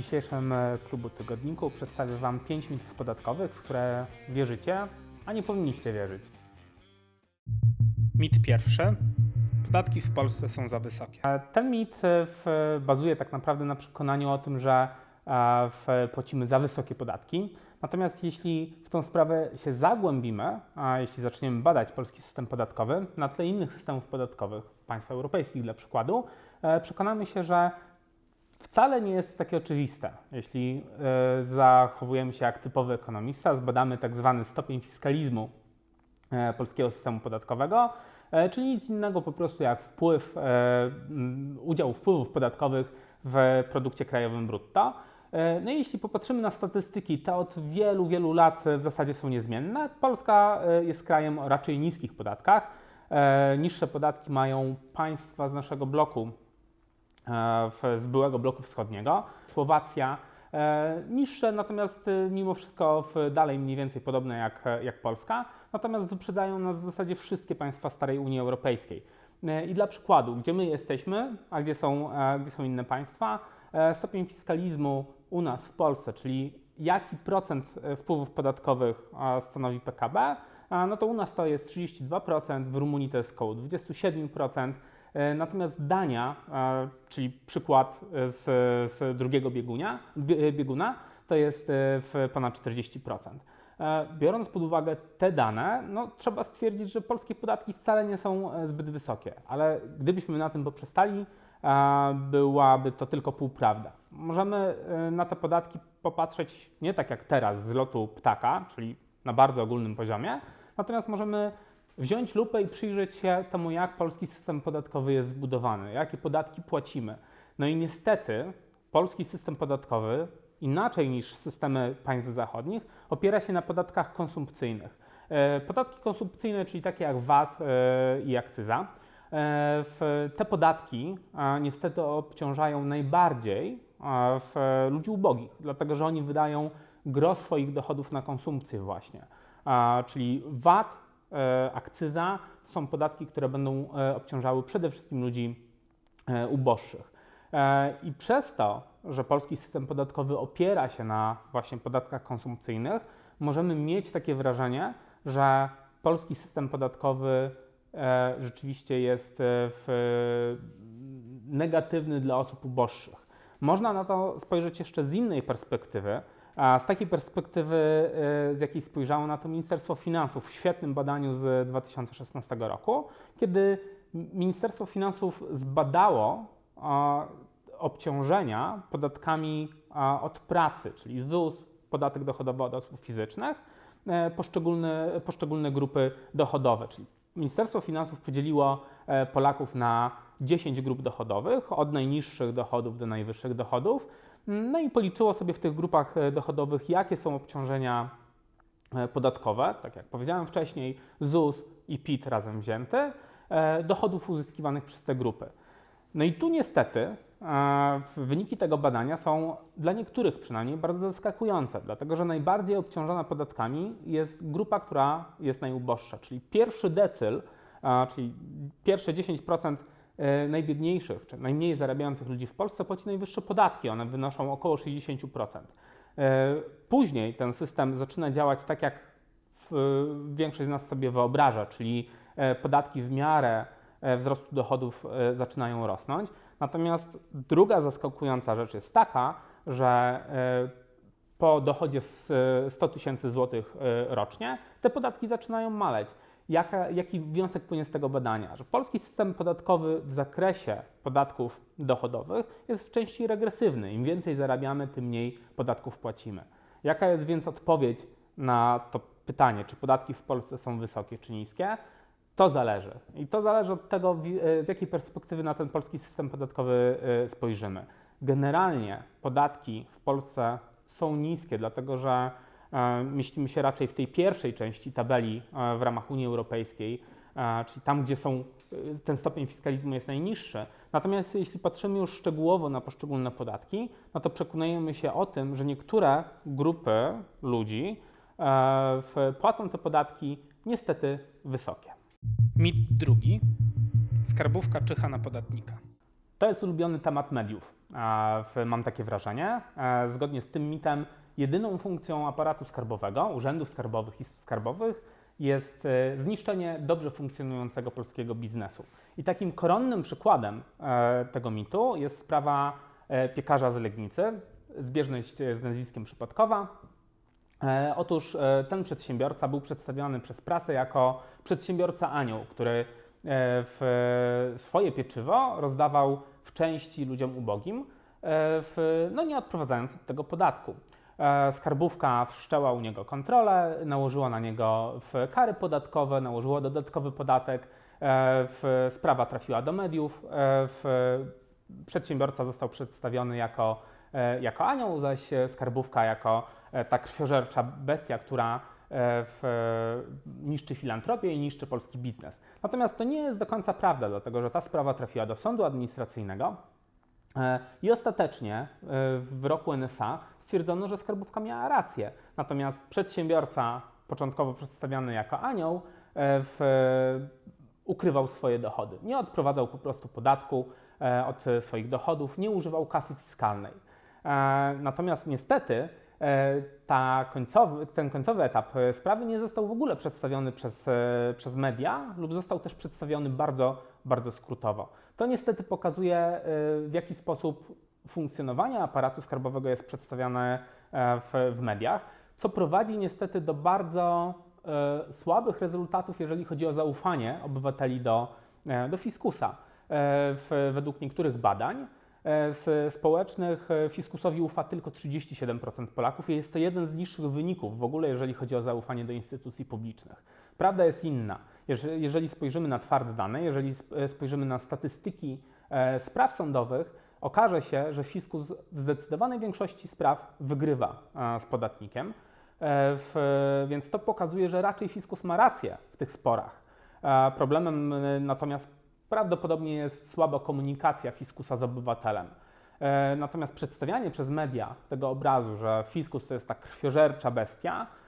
dzisiejszym e, klubu tygodniku przedstawię Wam 5 mitów podatkowych, w które wierzycie, a nie powinniście wierzyć. Mit pierwszy. Podatki w Polsce są za wysokie. E, Ten mit e, bazuje tak naprawdę na przekonaniu o tym, że płacimy za wysokie podatki. Natomiast jeśli w tą sprawę się zagłębimy, a jeśli zaczniemy badać polski system podatkowy na tle innych systemów podatkowych państw europejskich dla przykładu, przekonamy się, że Wcale nie jest takie oczywiste. Jeśli e, zachowujemy się jak typowy ekonomista, zbadamy tak zwany stopień fiskalizmu e, polskiego systemu podatkowego, e, czyli nic innego po prostu jak wpływ, udział wpływów podatkowych w produkcie krajowym brutto. No i jeśli popatrzymy na statystyki, te od wielu, wielu lat w zasadzie są niezmienne. Polska jest krajem o raczej niskich podatkach. Niższe podatki mają państwa z naszego bloku z byłego bloku wschodniego. Słowacja e, niższe, natomiast e, mimo wszystko dalej mniej więcej podobne jak, jak Polska. Natomiast wyprzedzają nas w zasadzie wszystkie państwa starej Unii Europejskiej. E, I dla przykładu, gdzie my jesteśmy, a gdzie są, gdzie są inne państwa, stopień fiskalizmu u nas w Polsce, czyli jaki procent wpływów podatkowych stanowi PKB, no to u nas to jest 32%, w Rumunii to jest około 27%. E, Natomiast Dania, e, czyli przykład z, z drugiego biegunia, bie- bieguna, to jest e, w ponad 40%. E, Biorąc pod uwagę te dane, no, trzeba stwierdzić, że polskie podatki wcale nie są zbyt wysokie, ale gdybyśmy na tym poprzestali, byłaby to tylko półprawda. Możemy na te podatki popatrzeć nie tak jak teraz z lotu ptaka, czyli na bardzo ogólnym poziomie, natomiast możemy wziąć lupę i przyjrzeć się temu, jak polski system podatkowy jest zbudowany, jakie podatki płacimy. No i niestety polski system podatkowy, inaczej niż systemy państw zachodnich, opiera się na podatkach konsumpcyjnych. E, Podatki konsumpcyjne, czyli takie jak VAT e, i akcyza, e, te podatki niestety obciążają najbardziej ludzi ubogich, dlatego że oni wydają gros swoich dochodów na konsumpcję właśnie. Czyli VAT, akcyza są podatki, które będą e, obciążały przede wszystkim ludzi e, uboższych. E, I przez to, że polski system podatkowy opiera się na właśnie podatkach konsumpcyjnych, możemy mieć takie wrażenie, że polski system podatkowy e, rzeczywiście jest e, w, negatywny dla osób uboższych. Można na to spojrzeć jeszcze z innej perspektywy, a z takiej perspektywy, e, z jakiej spojrzało na to Ministerstwo Finansów w świetnym badaniu z 2016 roku, kiedy Ministerstwo Finansów zbadało obciążenia podatkami od pracy, czyli ZUS, podatek dochodowy od osób fizycznych, e, poszczególne, poszczególne grupy dochodowe, czyli Ministerstwo Finansów podzieliło e, Polaków na 10 grup dochodowych, od najniższych dochodów do najwyższych dochodów, no i policzyło sobie w tych grupach e, dochodowych, jakie są obciążenia e, podatkowe, tak jak powiedziałem wcześniej, ZUS i PIT razem wzięte, e, dochodów uzyskiwanych przez te grupy. No i tu niestety wyniki tego badania są dla niektórych przynajmniej bardzo zaskakujące, dlatego że najbardziej obciążona podatkami jest grupa, która jest najuboższa, czyli pierwszy decyl, czyli pierwsze 10% e, najbiedniejszych czy najmniej zarabiających ludzi w Polsce płaci najwyższe podatki, one wynoszą około 60%. E, Później ten system zaczyna działać tak, jak większość z nas sobie wyobraża, czyli e, podatki w miarę e, wzrostu dochodów e, zaczynają rosnąć. Natomiast druga zaskakująca rzecz jest taka, że e, po dochodzie z e, 100 tysięcy złotych e, rocznie te podatki zaczynają maleć. Jaka, jaki wniosek płynie z tego badania? Że polski system podatkowy w zakresie podatków dochodowych jest w części regresywny. Im więcej zarabiamy, tym mniej podatków płacimy. Jaka jest więc odpowiedź na to pytanie, czy podatki w Polsce są wysokie czy niskie? To zależy. I to zależy od tego, e, z jakiej perspektywy na ten polski system podatkowy e, spojrzymy. Generalnie podatki w Polsce są niskie, dlatego że mieścimy się raczej w tej pierwszej części tabeli e, w ramach Unii Europejskiej, e, czyli tam, gdzie są, e, ten stopień fiskalizmu jest najniższy. Natomiast jeśli patrzymy już szczegółowo na poszczególne podatki, no to przekonujemy się o tym, że niektóre grupy ludzi e, płacą te podatki niestety wysokie. Mit drugi. Skarbówka czyha na podatnika. To jest ulubiony temat mediów. mam takie wrażenie. E, zgodnie z tym mitem, jedyną funkcją aparatu skarbowego, urzędów skarbowych i skarbowych jest e, zniszczenie dobrze funkcjonującego polskiego biznesu. I takim koronnym przykładem e, tego mitu jest sprawa piekarza z Legnicy, zbieżność z nazwiskiem przypadkowa. Otóż ten przedsiębiorca był przedstawiony przez prasę jako przedsiębiorca anioł, który swoje pieczywo rozdawał w części ludziom ubogim, e, w, no nie odprowadzając od tego podatku. E, skarbówka wszczęła u niego kontrolę, nałożyła na niego kary podatkowe, nałożyła dodatkowy podatek, e, sprawa trafiła do mediów, przedsiębiorca został przedstawiony jako, jako anioł, zaś skarbówka jako ta krwiożercza bestia, która w, niszczy filantropię i niszczy polski biznes. Natomiast to nie jest do końca prawda, dlatego że ta sprawa trafiła do sądu administracyjnego e, i ostatecznie e, w roku NSA stwierdzono, że skarbówka miała rację. Natomiast przedsiębiorca, początkowo przedstawiany jako anioł, e, w, ukrywał swoje dochody. Nie odprowadzał po prostu podatku od swoich dochodów, nie używał kasy fiskalnej. Natomiast niestety E, końcowy, ten końcowy etap e, sprawy nie został w ogóle przedstawiony przez, e, przez media lub został też przedstawiony bardzo, bardzo skrótowo. To niestety pokazuje, w jaki sposób funkcjonowanie aparatu skarbowego jest przedstawiane w, w mediach, co prowadzi niestety do bardzo słabych rezultatów, jeżeli chodzi o zaufanie obywateli do, do fiskusa. W, według niektórych badań E, z społecznych e, fiskusowi ufa tylko 37% Polaków i jest to jeden z niższych wyników w ogóle, jeżeli chodzi o zaufanie do instytucji publicznych. Prawda jest inna. Jeżeli spojrzymy na twarde dane, jeżeli e, spojrzymy na statystyki spraw sądowych, okaże się, że fiskus w zdecydowanej większości spraw wygrywa z podatnikiem, więc to pokazuje, że raczej fiskus ma rację w tych sporach. Problemem natomiast prawdopodobnie jest słaba komunikacja fiskusa z obywatelem. E, natomiast przedstawianie przez media tego obrazu, że fiskus to jest ta krwiożercza bestia, e,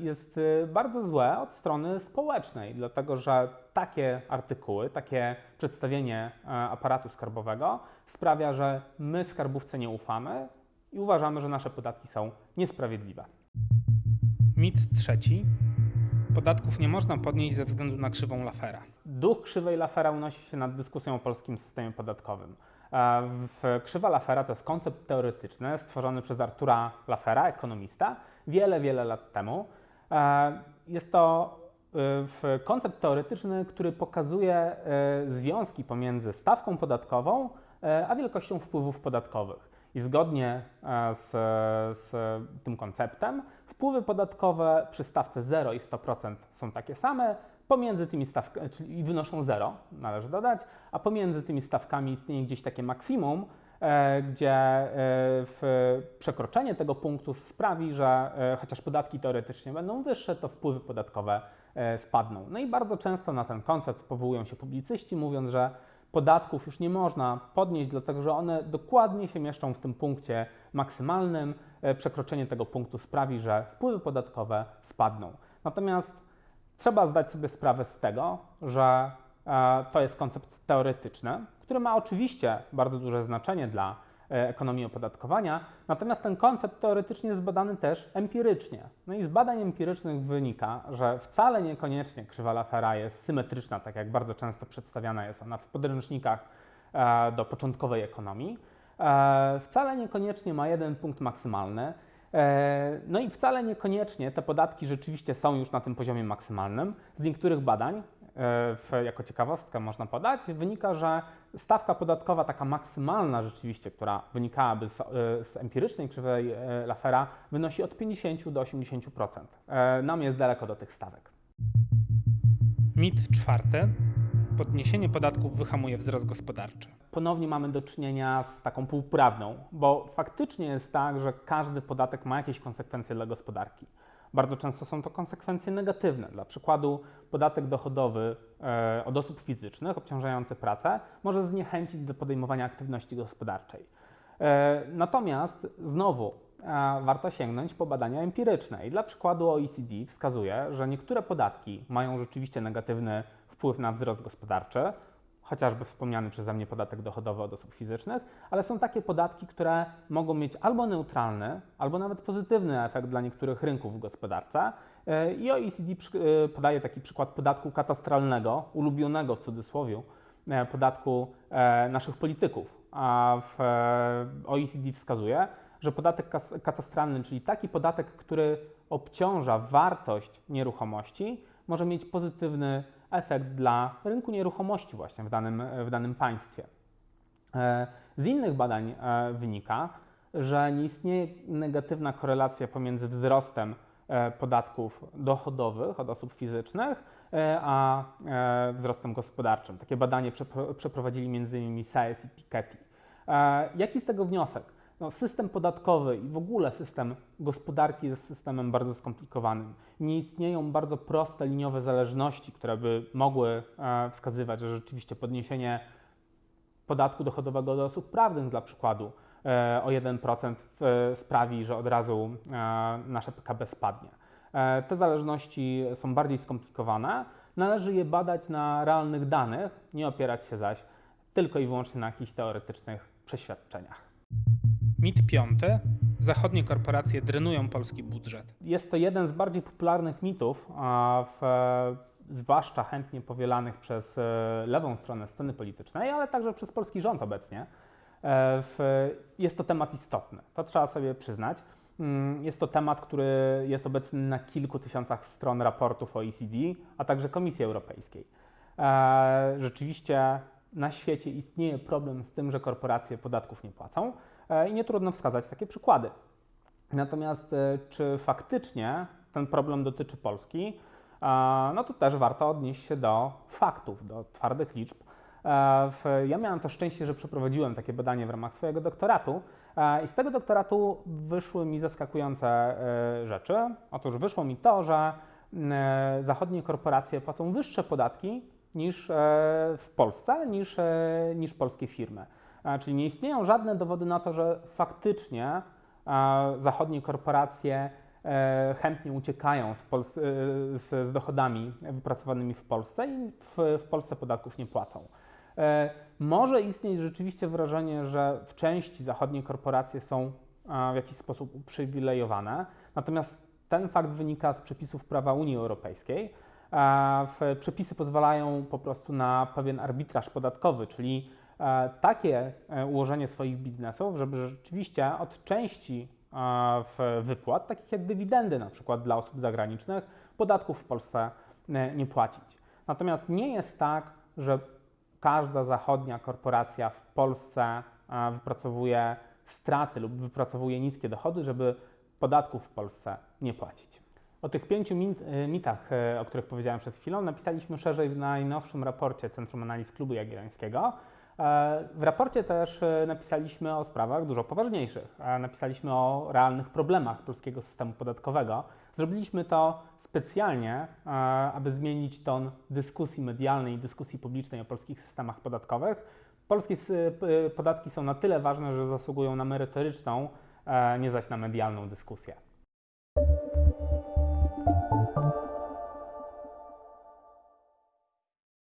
jest e, bardzo złe od strony społecznej, dlatego że takie artykuły, takie przedstawienie aparatu skarbowego sprawia, że my skarbówce nie ufamy i uważamy, że nasze podatki są niesprawiedliwe. Mit trzeci podatków nie można podnieść ze względu na krzywą Lafera. Duch krzywej Lafera unosi się nad dyskusją o polskim systemie podatkowym. W krzywa Lafera to jest koncept teoretyczny stworzony przez Artura Lafera, ekonomista, wiele, wiele lat temu. Jest to y, koncept teoretyczny, który pokazuje y, związki pomiędzy stawką podatkową a wielkością wpływów podatkowych. I zgodnie z, z tym konceptem Wpływy podatkowe przy stawce 0 i 100% są takie same, pomiędzy tymi stawkami, czyli wynoszą 0, należy dodać, a pomiędzy tymi stawkami istnieje gdzieś takie maksimum, e, gdzie e, przekroczenie tego punktu sprawi, że e, chociaż podatki teoretycznie będą wyższe, to wpływy podatkowe spadną. No i bardzo często na ten koncept powołują się publicyści, mówiąc, że podatków już nie można podnieść, dlatego że one dokładnie się mieszczą w tym punkcie maksymalnym. E, przekroczenie tego punktu sprawi, że wpływy podatkowe spadną. Natomiast trzeba zdać sobie sprawę z tego, że e, to jest koncept teoretyczny, który ma oczywiście bardzo duże znaczenie dla E, ekonomii opodatkowania. Natomiast ten koncept teoretycznie jest badany też empirycznie. No i z badań empirycznych wynika, że wcale niekoniecznie krzywa Lafera jest symetryczna, tak jak bardzo często przedstawiana jest ona w podręcznikach e, do początkowej ekonomii. E, wcale niekoniecznie ma jeden punkt maksymalny. No i wcale niekoniecznie te podatki rzeczywiście są już na tym poziomie maksymalnym. Z niektórych badań w, jako ciekawostkę można podać, wynika, że stawka podatkowa taka maksymalna rzeczywiście, która wynikałaby z, z empirycznej krzywej e, Lafera, wynosi od 50 do 80%. E, nam jest daleko do tych stawek. Mit czwarty. Podniesienie podatków wyhamuje wzrost gospodarczy. Ponownie mamy do czynienia z taką półprawdą, bo faktycznie jest tak, że każdy podatek ma jakieś konsekwencje dla gospodarki. Bardzo często są to konsekwencje negatywne. Dla przykładu, podatek dochodowy e, od osób fizycznych obciążający pracę może zniechęcić do podejmowania aktywności gospodarczej. E, natomiast znowu e, warto sięgnąć po badania empiryczne. I dla przykładu OECD wskazuje, że niektóre podatki mają rzeczywiście negatywny wpływ na wzrost gospodarczy, chociażby wspomniany przeze mnie podatek dochodowy od osób fizycznych, ale są takie podatki, które mogą mieć albo neutralny, albo nawet pozytywny efekt dla niektórych rynków w gospodarce. E, I OECD e, podaje taki przykład podatku katastralnego, ulubionego w cudzysłowie, e, podatku naszych polityków. A w OECD wskazuje, że podatek katastralny, czyli taki podatek, który obciąża wartość nieruchomości, może mieć pozytywny efekt dla rynku nieruchomości właśnie w danym, w danym państwie. E, z innych badań e, wynika, że nie istnieje negatywna korelacja pomiędzy wzrostem e, podatków dochodowych od osób fizycznych, a wzrostem gospodarczym. Takie badanie przeprowadzili m.in. Saez i Piketty. Jaki z tego wniosek? No, system podatkowy i w ogóle system gospodarki jest systemem bardzo skomplikowanym. Nie istnieją bardzo proste liniowe zależności, które by mogły e, wskazywać, że rzeczywiście podniesienie podatku dochodowego do osób prawnych, dla przykładu, e, o 1% w, sprawi, że od razu e, nasze PKB spadnie. E, te zależności są bardziej skomplikowane. Należy je badać na realnych danych, nie opierać się zaś tylko i wyłącznie na jakichś teoretycznych przeświadczeniach. Mit piąty. Zachodnie korporacje drenują polski budżet. Jest to jeden z bardziej popularnych mitów, w, zwłaszcza chętnie powielanych przez e, lewą stronę sceny politycznej, ale także przez polski rząd obecnie. E, w, jest to temat istotny, to trzeba sobie przyznać. Mm, jest to temat, który jest obecny na kilku tysiącach stron raportów OECD, a także Komisji Europejskiej. E, rzeczywiście na świecie istnieje problem z tym, że korporacje podatków nie płacą. E, i nie trudno wskazać takie przykłady. Natomiast e, czy faktycznie ten problem dotyczy Polski? E, no to też warto odnieść się do faktów, do twardych liczb. Ja miałem to szczęście, że przeprowadziłem takie badanie w ramach swojego doktoratu i z tego doktoratu wyszły mi zaskakujące rzeczy. Otóż wyszło mi to, że zachodnie korporacje płacą wyższe podatki niż w Polsce, niż, niż polskie firmy. Czyli nie istnieją żadne dowody na to, że faktycznie zachodnie korporacje e, chętnie uciekają z, Pols- e, z, z, dochodami wypracowanymi w Polsce i w, w Polsce podatków nie płacą. E, może istnieć rzeczywiście wrażenie, że w części zachodnie korporacje są w jakiś sposób uprzywilejowane, natomiast ten fakt wynika z przepisów prawa Unii Europejskiej. Przepisy pozwalają po prostu na pewien arbitraż podatkowy, czyli takie e, ułożenie swoich biznesów, żeby rzeczywiście od części e, wypłat, takich jak dywidendy na przykład dla osób zagranicznych, podatków w Polsce nie płacić. Natomiast nie jest tak, że każda zachodnia korporacja w Polsce wypracowuje straty lub wypracowuje niskie dochody, żeby podatków w Polsce nie płacić. O tych pięciu mitach, o których powiedziałem przed chwilą, napisaliśmy szerzej w najnowszym raporcie Centrum Analiz Klubu Jagiellońskiego. E, w raporcie też e, napisaliśmy o sprawach dużo poważniejszych. E, napisaliśmy o realnych problemach polskiego systemu podatkowego. Zrobiliśmy to specjalnie, aby zmienić ton dyskusji medialnej i dyskusji publicznej o polskich systemach podatkowych. Polskie podatki są na tyle ważne, że zasługują na merytoryczną, nie zaś na medialną dyskusję.